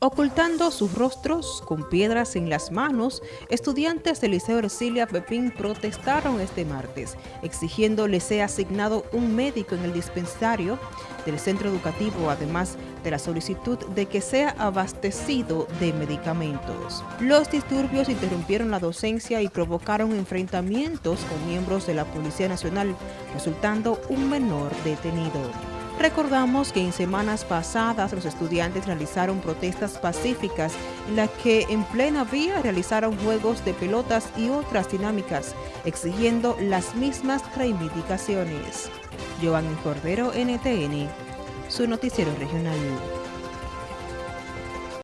Ocultando sus rostros con piedras en las manos, estudiantes del Liceo Ercilia Pepín protestaron este martes, exigiendo les sea asignado un médico en el dispensario del centro educativo, además de la solicitud de que sea abastecido de medicamentos. Los disturbios interrumpieron la docencia y provocaron enfrentamientos con miembros de la Policía Nacional, resultando un menor detenido. Recordamos que en semanas pasadas los estudiantes realizaron protestas pacíficas en las que en plena vía realizaron juegos de pelotas y otras dinámicas, exigiendo las mismas reivindicaciones. Giovanni Cordero, NTN, su noticiero regional.